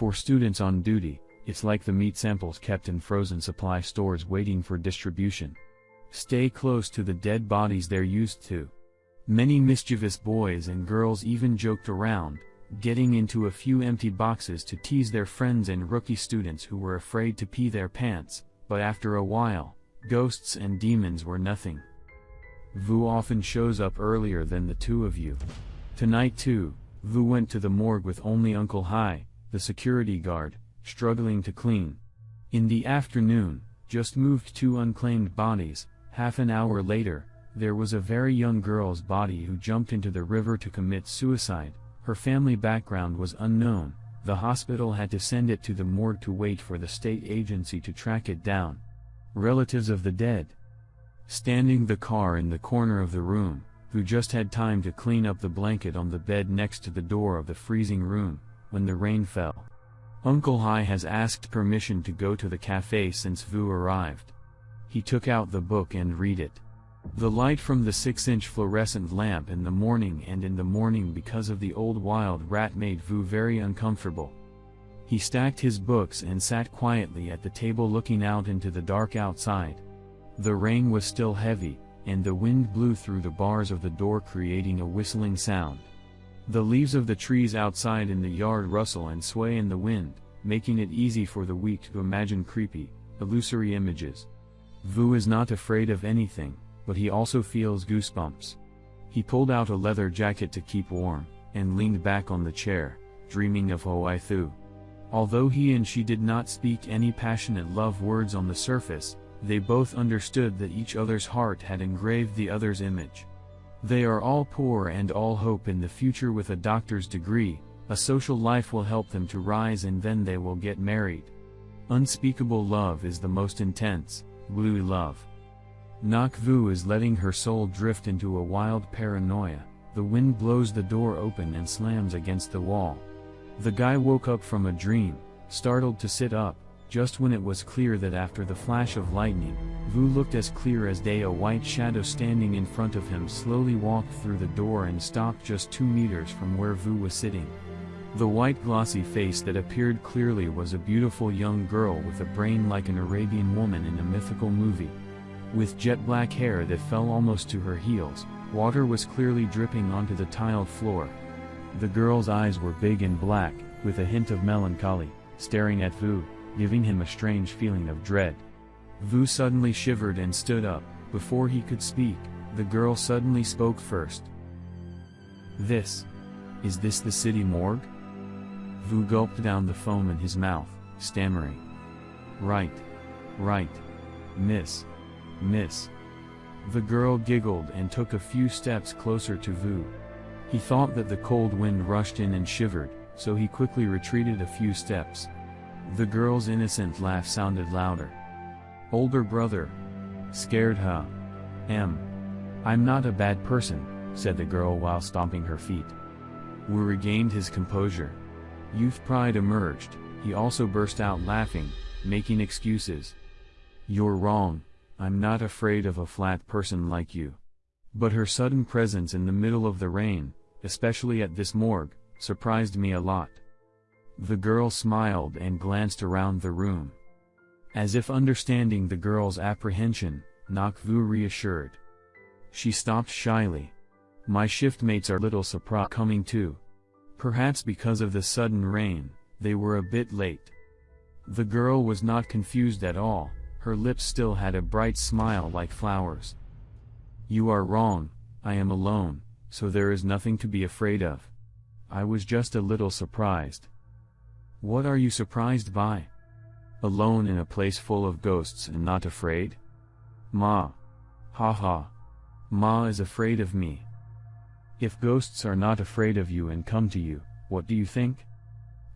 For students on duty, it's like the meat samples kept in frozen supply stores waiting for distribution. Stay close to the dead bodies they're used to. Many mischievous boys and girls even joked around, getting into a few empty boxes to tease their friends and rookie students who were afraid to pee their pants, but after a while, ghosts and demons were nothing. Vu often shows up earlier than the two of you. Tonight too, Vu went to the morgue with only Uncle Hai, the security guard, struggling to clean. In the afternoon, just moved two unclaimed bodies, half an hour later, there was a very young girl's body who jumped into the river to commit suicide, her family background was unknown, the hospital had to send it to the morgue to wait for the state agency to track it down. Relatives of the dead. Standing the car in the corner of the room, who just had time to clean up the blanket on the bed next to the door of the freezing room, when the rain fell. Uncle Hai has asked permission to go to the cafe since Vu arrived. He took out the book and read it. The light from the 6-inch fluorescent lamp in the morning and in the morning because of the old wild rat made Vu very uncomfortable. He stacked his books and sat quietly at the table looking out into the dark outside. The rain was still heavy, and the wind blew through the bars of the door creating a whistling sound. The leaves of the trees outside in the yard rustle and sway in the wind, making it easy for the weak to imagine creepy, illusory images. Vu is not afraid of anything, but he also feels goosebumps. He pulled out a leather jacket to keep warm, and leaned back on the chair, dreaming of Ho Thu. Although he and she did not speak any passionate love words on the surface, they both understood that each other's heart had engraved the other's image. They are all poor and all hope in the future with a doctor's degree, a social life will help them to rise and then they will get married. Unspeakable love is the most intense, blue love. Nak Vu is letting her soul drift into a wild paranoia, the wind blows the door open and slams against the wall. The guy woke up from a dream, startled to sit up, just when it was clear that after the flash of lightning, Vu looked as clear as day a white shadow standing in front of him slowly walked through the door and stopped just two meters from where Vu was sitting. The white glossy face that appeared clearly was a beautiful young girl with a brain like an Arabian woman in a mythical movie. With jet black hair that fell almost to her heels, water was clearly dripping onto the tiled floor. The girl's eyes were big and black, with a hint of melancholy, staring at Vu giving him a strange feeling of dread. Vu suddenly shivered and stood up, before he could speak, the girl suddenly spoke first. This. Is this the city morgue? Vu gulped down the foam in his mouth, stammering. Right. Right. Miss. Miss. The girl giggled and took a few steps closer to Vu. He thought that the cold wind rushed in and shivered, so he quickly retreated a few steps. The girl's innocent laugh sounded louder. Older brother. Scared huh? M. I'm not a bad person, said the girl while stomping her feet. Wu regained his composure. Youth pride emerged, he also burst out laughing, making excuses. You're wrong, I'm not afraid of a flat person like you. But her sudden presence in the middle of the rain, especially at this morgue, surprised me a lot. The girl smiled and glanced around the room. As if understanding the girl's apprehension, Nakvu reassured. She stopped shyly. My shiftmates are little surprised coming too. Perhaps because of the sudden rain, they were a bit late. The girl was not confused at all, her lips still had a bright smile like flowers. You are wrong, I am alone, so there is nothing to be afraid of. I was just a little surprised. What are you surprised by? Alone in a place full of ghosts and not afraid? Ma. Ha ha. Ma is afraid of me. If ghosts are not afraid of you and come to you, what do you think?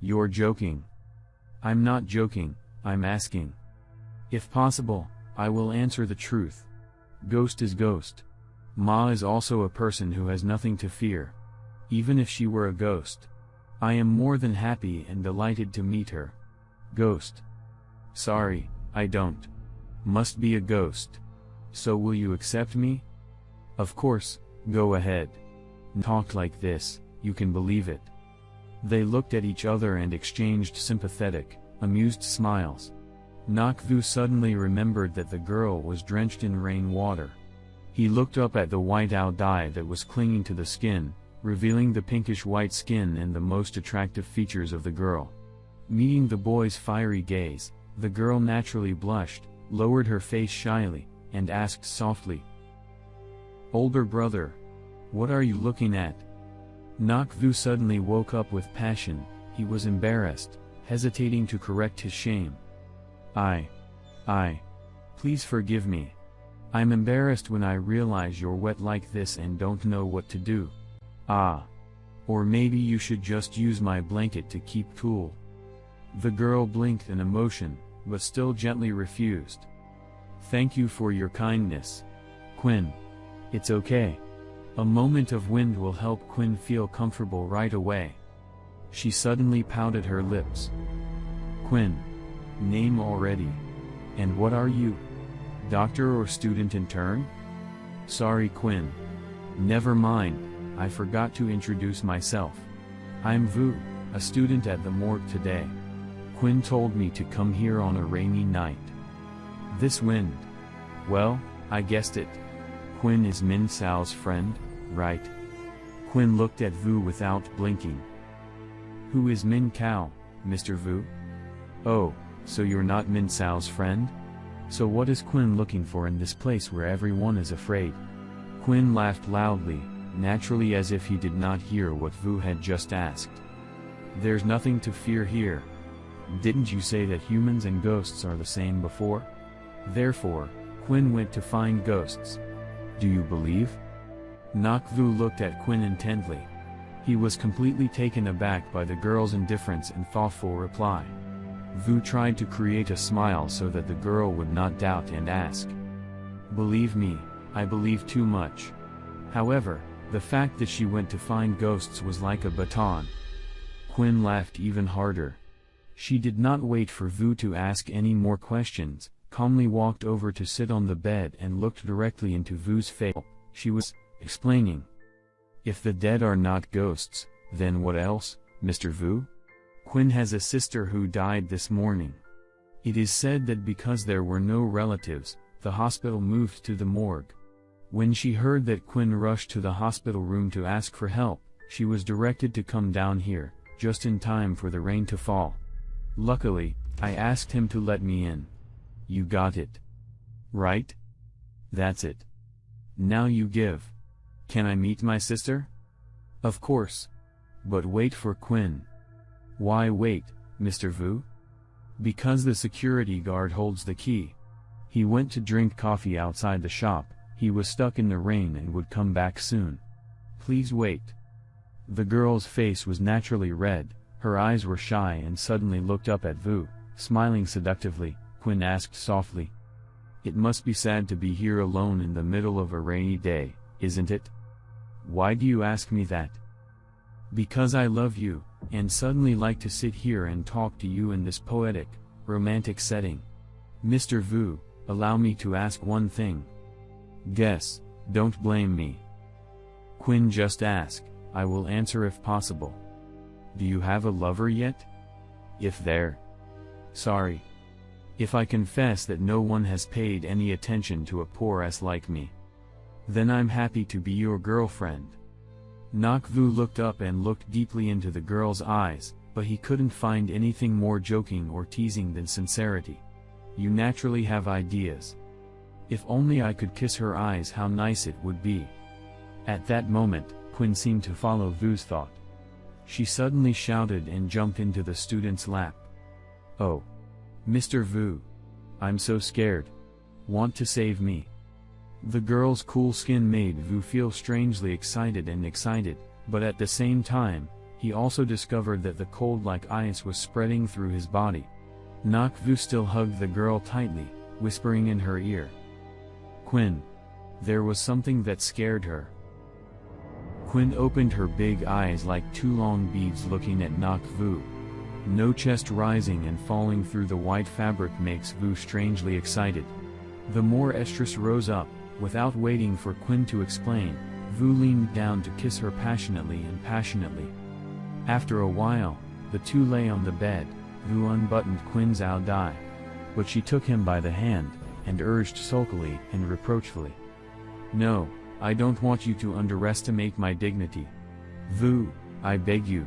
You're joking. I'm not joking, I'm asking. If possible, I will answer the truth. Ghost is ghost. Ma is also a person who has nothing to fear. Even if she were a ghost. I am more than happy and delighted to meet her. Ghost. Sorry, I don't. Must be a ghost. So will you accept me? Of course, go ahead. Talk like this, you can believe it. They looked at each other and exchanged sympathetic, amused smiles. Nakvu suddenly remembered that the girl was drenched in rain water. He looked up at the white owl dye that was clinging to the skin, revealing the pinkish white skin and the most attractive features of the girl. Meeting the boy's fiery gaze, the girl naturally blushed, lowered her face shyly, and asked softly, Older brother, what are you looking at? Nakvu suddenly woke up with passion, he was embarrassed, hesitating to correct his shame. I. I. Please forgive me. I'm embarrassed when I realize you're wet like this and don't know what to do. Ah. Or maybe you should just use my blanket to keep cool. The girl blinked in emotion, but still gently refused. Thank you for your kindness. Quinn. It's okay. A moment of wind will help Quinn feel comfortable right away. She suddenly pouted her lips. Quinn. Name already. And what are you? Doctor or student intern? Sorry Quinn. Never mind. I forgot to introduce myself. I'm Vu, a student at the morgue today. Quinn told me to come here on a rainy night. This wind. Well, I guessed it. Quinn is Min Sao's friend, right? Quinn looked at Vu without blinking. Who is Min Cao, Mr. Vu? Oh, so you're not Min Sao's friend? So what is Quinn looking for in this place where everyone is afraid? Quinn laughed loudly, naturally as if he did not hear what Vu had just asked. There's nothing to fear here. Didn't you say that humans and ghosts are the same before? Therefore, Quinn went to find ghosts. Do you believe? Nakvu looked at Quinn intently. He was completely taken aback by the girl's indifference and thoughtful reply. Vu tried to create a smile so that the girl would not doubt and ask. Believe me, I believe too much. However, the fact that she went to find ghosts was like a baton. Quinn laughed even harder. She did not wait for Vu to ask any more questions, calmly walked over to sit on the bed and looked directly into Vu's face. She was explaining. If the dead are not ghosts, then what else, Mr. Vu? Quinn has a sister who died this morning. It is said that because there were no relatives, the hospital moved to the morgue. When she heard that Quinn rushed to the hospital room to ask for help, she was directed to come down here, just in time for the rain to fall. Luckily, I asked him to let me in. You got it. Right? That's it. Now you give. Can I meet my sister? Of course. But wait for Quinn. Why wait, Mr. Vu? Because the security guard holds the key. He went to drink coffee outside the shop, he was stuck in the rain and would come back soon. Please wait. The girl's face was naturally red, her eyes were shy and suddenly looked up at Vu, smiling seductively, Quinn asked softly. It must be sad to be here alone in the middle of a rainy day, isn't it? Why do you ask me that? Because I love you, and suddenly like to sit here and talk to you in this poetic, romantic setting. Mr. Vu, allow me to ask one thing. Guess, don't blame me. Quinn just ask, I will answer if possible. Do you have a lover yet? If there. Sorry. If I confess that no one has paid any attention to a poor ass like me. Then I'm happy to be your girlfriend. Nakvu looked up and looked deeply into the girl's eyes, but he couldn't find anything more joking or teasing than sincerity. You naturally have ideas. If only I could kiss her eyes how nice it would be. At that moment, Quinn seemed to follow Vu's thought. She suddenly shouted and jumped into the student's lap. Oh. Mr. Vu. I'm so scared. Want to save me. The girl's cool skin made Vu feel strangely excited and excited, but at the same time, he also discovered that the cold like ice was spreading through his body. Nak Vu still hugged the girl tightly, whispering in her ear. Quinn. There was something that scared her. Quinn opened her big eyes like two long beads looking at Nak Vu. No chest rising and falling through the white fabric makes Vu strangely excited. The more estrus rose up, without waiting for Quinn to explain, Vu leaned down to kiss her passionately and passionately. After a while, the two lay on the bed, Vu unbuttoned Quinn's ao dai. But she took him by the hand, and urged sulkily and reproachfully. No, I don't want you to underestimate my dignity. Vu, I beg you.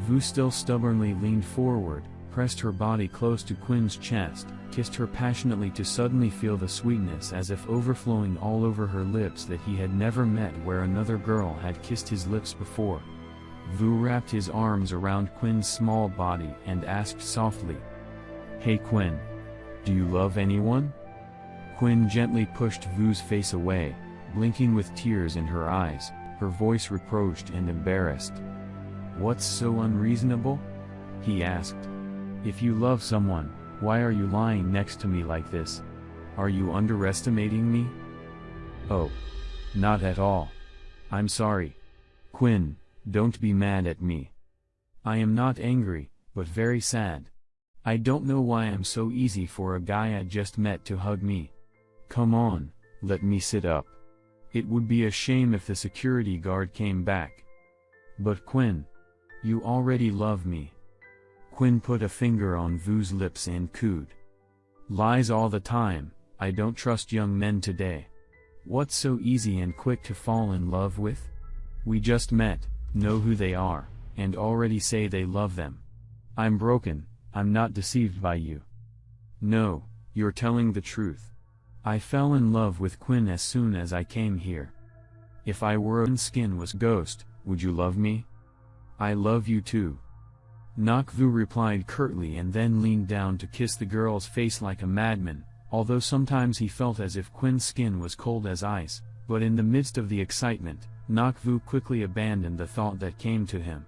Vu still stubbornly leaned forward, pressed her body close to Quinn's chest, kissed her passionately to suddenly feel the sweetness as if overflowing all over her lips that he had never met where another girl had kissed his lips before. Vu wrapped his arms around Quinn's small body and asked softly. Hey Quinn. Do you love anyone? Quinn gently pushed Vu's face away, blinking with tears in her eyes, her voice reproached and embarrassed. What's so unreasonable? He asked. If you love someone, why are you lying next to me like this? Are you underestimating me? Oh. Not at all. I'm sorry. Quinn, don't be mad at me. I am not angry, but very sad. I don't know why I'm so easy for a guy I just met to hug me. Come on, let me sit up. It would be a shame if the security guard came back. But Quinn. You already love me. Quinn put a finger on Vu's lips and cooed. Lies all the time, I don't trust young men today. What's so easy and quick to fall in love with? We just met, know who they are, and already say they love them. I'm broken, I'm not deceived by you. No, you're telling the truth. I fell in love with Quinn as soon as I came here. If I were and skin was ghost, would you love me? I love you too. Nakvu replied curtly and then leaned down to kiss the girl's face like a madman, although sometimes he felt as if Quinn's skin was cold as ice, but in the midst of the excitement, Nakvu quickly abandoned the thought that came to him.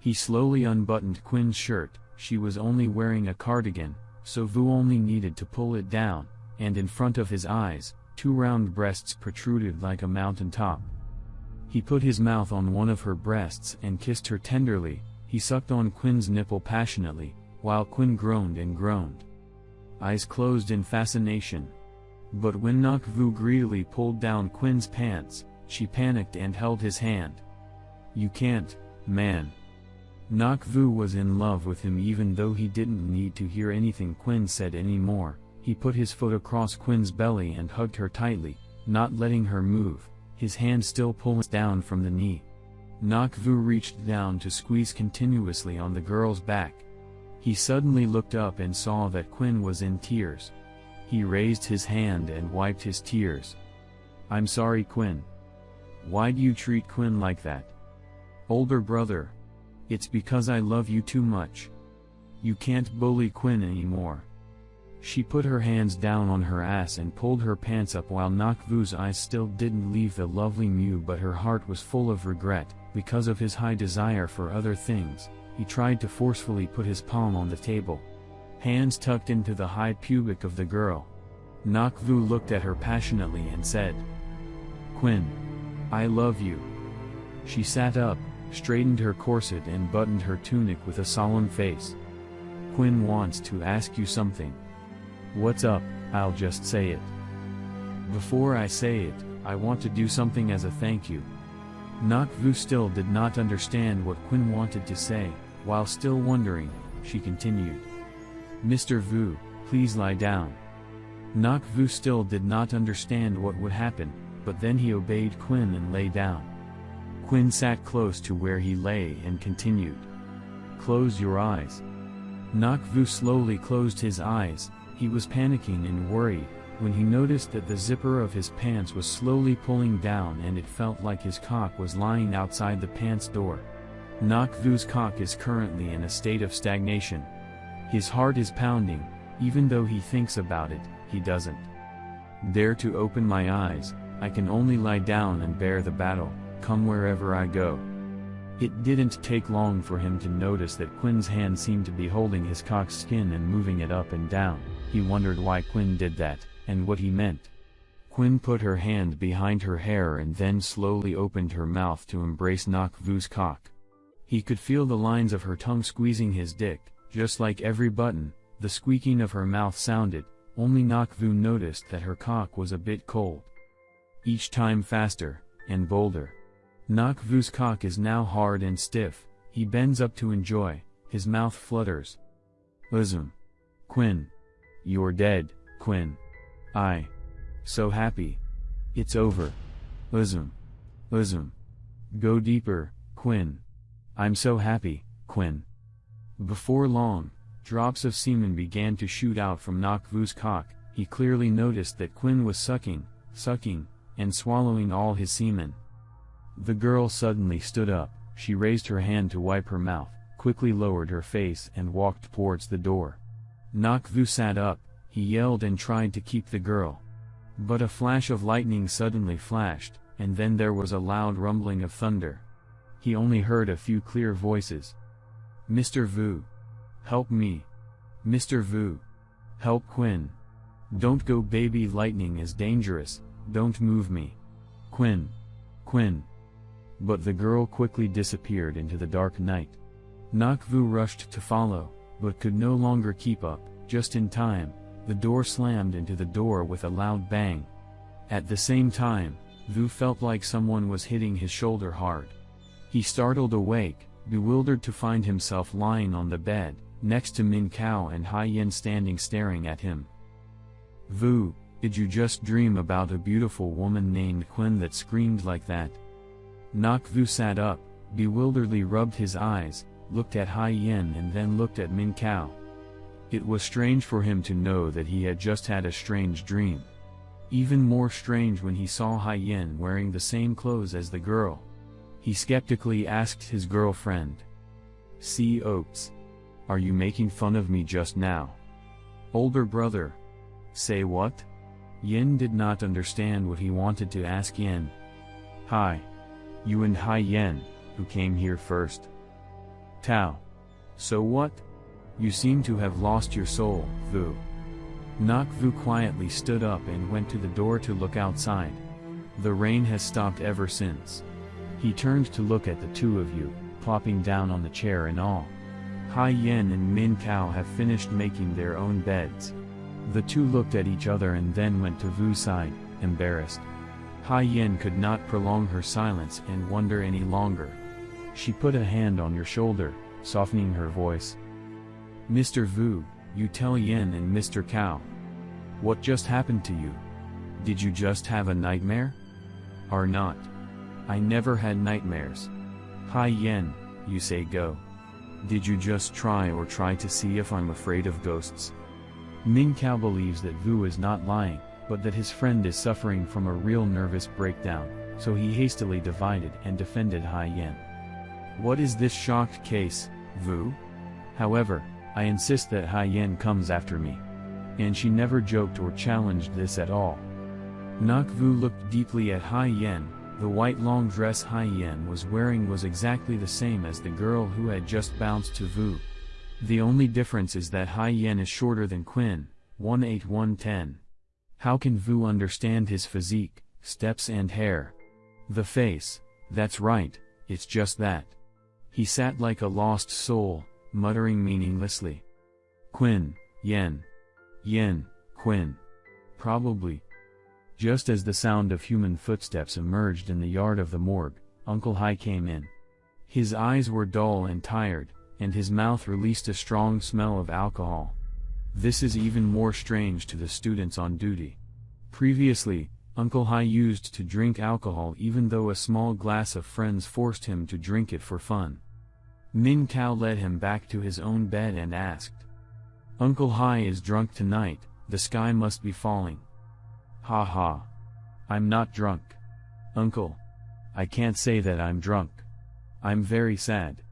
He slowly unbuttoned Quinn's shirt, she was only wearing a cardigan, so Vu only needed to pull it down, and in front of his eyes, two round breasts protruded like a mountain top. He put his mouth on one of her breasts and kissed her tenderly, he sucked on Quinn's nipple passionately, while Quinn groaned and groaned. Eyes closed in fascination. But when Nakvu greedily pulled down Quinn's pants, she panicked and held his hand. You can't, man. Nakvu was in love with him even though he didn't need to hear anything Quinn said anymore, he put his foot across Quinn's belly and hugged her tightly, not letting her move, his hand still pulling down from the knee. Nakvu reached down to squeeze continuously on the girl's back. He suddenly looked up and saw that Quinn was in tears. He raised his hand and wiped his tears. I'm sorry Quinn. Why'd you treat Quinn like that? Older brother. It's because I love you too much. You can't bully Quinn anymore. She put her hands down on her ass and pulled her pants up while Nakvu's eyes still didn't leave the lovely Mew but her heart was full of regret, because of his high desire for other things, he tried to forcefully put his palm on the table. Hands tucked into the high pubic of the girl. Nakvu looked at her passionately and said, Quinn. I love you. She sat up, straightened her corset and buttoned her tunic with a solemn face. Quinn wants to ask you something. What's up, I'll just say it. Before I say it, I want to do something as a thank you. Nakvu still did not understand what Quinn wanted to say, while still wondering, she continued. Mr. Vu, please lie down. Nakvu still did not understand what would happen, but then he obeyed Quinn and lay down. Quinn sat close to where he lay and continued. Close your eyes. Nakvu slowly closed his eyes, he was panicking and worried, when he noticed that the zipper of his pants was slowly pulling down and it felt like his cock was lying outside the pants door. Nakvu's cock is currently in a state of stagnation. His heart is pounding, even though he thinks about it, he doesn't. Dare to open my eyes, I can only lie down and bear the battle, come wherever I go. It didn't take long for him to notice that Quinn's hand seemed to be holding his cock's skin and moving it up and down. He wondered why Quinn did that, and what he meant. Quinn put her hand behind her hair and then slowly opened her mouth to embrace Nakvu's cock. He could feel the lines of her tongue squeezing his dick, just like every button, the squeaking of her mouth sounded, only Nakvu noticed that her cock was a bit cold. Each time faster, and bolder. Nakvu's cock is now hard and stiff, He bends up to enjoy, his mouth flutters. Listen. Quinn. You're dead, Quinn. I. So happy. It's over. Listen. Listen. Go deeper, Quinn. I'm so happy, Quinn. Before long, drops of semen began to shoot out from Nakvu's cock, he clearly noticed that Quinn was sucking, sucking, and swallowing all his semen. The girl suddenly stood up, she raised her hand to wipe her mouth, quickly lowered her face and walked towards the door. Nakvu sat up, he yelled and tried to keep the girl. But a flash of lightning suddenly flashed, and then there was a loud rumbling of thunder. He only heard a few clear voices. Mr. Vu. Help me. Mr. Vu. Help Quinn. Don't go baby lightning is dangerous, don't move me. Quinn. Quinn. But the girl quickly disappeared into the dark night. Nakvu rushed to follow, but could no longer keep up, just in time, the door slammed into the door with a loud bang. At the same time, Vu felt like someone was hitting his shoulder hard. He startled awake, bewildered to find himself lying on the bed, next to Min Kao and Hai Yin standing staring at him. Vu, did you just dream about a beautiful woman named Quinn that screamed like that? Nak Vu sat up, bewilderedly rubbed his eyes, looked at Hai Yin and then looked at Min Kao. It was strange for him to know that he had just had a strange dream. Even more strange when he saw Hai Yin wearing the same clothes as the girl. He skeptically asked his girlfriend. See Oates. Are you making fun of me just now? Older brother. Say what? Yin did not understand what he wanted to ask Yin. Hi. You and Hai Yin, who came here first. Tao. So what? You seem to have lost your soul, Vu. Nak Vu quietly stood up and went to the door to look outside. The rain has stopped ever since. He turned to look at the two of you, plopping down on the chair in awe. Hai Yen and Min Kao have finished making their own beds. The two looked at each other and then went to Vu's side, embarrassed. Hai Yen could not prolong her silence and wonder any longer. She put a hand on your shoulder, softening her voice. Mr. Vu, you tell Yen and Mr. Cao. What just happened to you? Did you just have a nightmare? Or not? I never had nightmares. Hai Yen, you say go. Did you just try or try to see if I'm afraid of ghosts? Min Kao believes that Vu is not lying, but that his friend is suffering from a real nervous breakdown, so he hastily divided and defended Hai Yen. What is this shocked case, Vu? However, I insist that Hai Yen comes after me. And she never joked or challenged this at all. Nak Vu looked deeply at Hai Yen, the white long dress Hai Yen was wearing was exactly the same as the girl who had just bounced to Vu. The only difference is that Hai Yen is shorter than Quinn, 18110. How can Vu understand his physique, steps and hair? The face, that's right, it's just that. He sat like a lost soul, muttering meaninglessly. Quinn, Yen. Yen, Quinn. Probably. Just as the sound of human footsteps emerged in the yard of the morgue, Uncle Hai came in. His eyes were dull and tired, and his mouth released a strong smell of alcohol. This is even more strange to the students on duty. Previously, Uncle Hai used to drink alcohol even though a small glass of friends forced him to drink it for fun. Min Kao led him back to his own bed and asked. Uncle Hai is drunk tonight, the sky must be falling. Ha ha. I'm not drunk. Uncle. I can't say that I'm drunk. I'm very sad.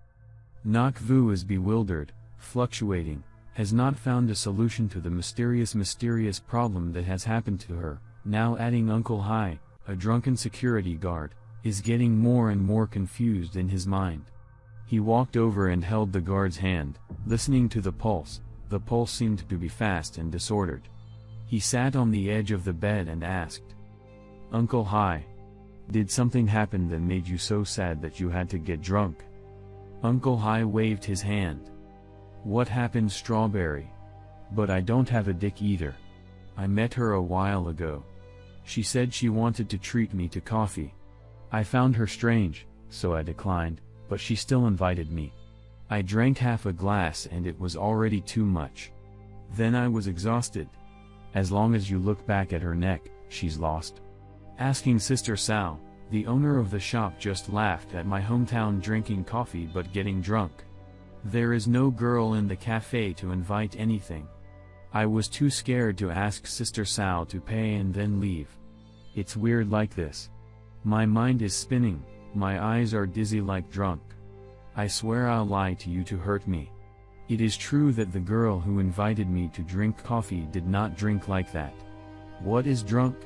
Nak Vu is bewildered, fluctuating, has not found a solution to the mysterious mysterious problem that has happened to her, now adding Uncle Hai, a drunken security guard, is getting more and more confused in his mind. He walked over and held the guard's hand, listening to the pulse, the pulse seemed to be fast and disordered. He sat on the edge of the bed and asked. Uncle Hai. Did something happen that made you so sad that you had to get drunk? Uncle Hai waved his hand. What happened Strawberry? But I don't have a dick either. I met her a while ago. She said she wanted to treat me to coffee. I found her strange, so I declined, but she still invited me. I drank half a glass and it was already too much. Then I was exhausted. As long as you look back at her neck, she's lost. Asking Sister Sal, the owner of the shop just laughed at my hometown drinking coffee but getting drunk. There is no girl in the cafe to invite anything. I was too scared to ask Sister Sal to pay and then leave. It's weird like this. My mind is spinning, my eyes are dizzy like drunk. I swear I'll lie to you to hurt me. It is true that the girl who invited me to drink coffee did not drink like that. What is drunk?